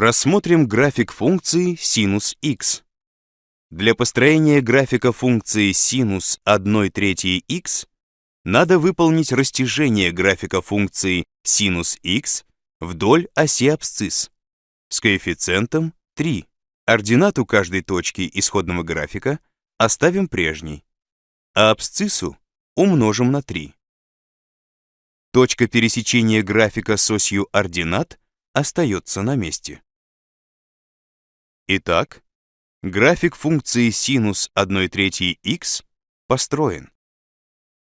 Рассмотрим график функции синус x. Для построения графика функции синус 1 трети x надо выполнить растяжение графика функции синус x вдоль оси абсцисс с коэффициентом 3. Ординату каждой точки исходного графика оставим прежней, а абсциссу умножим на 3. Точка пересечения графика с осью ординат остается на месте. Итак, график функции синус 1 трети x построен.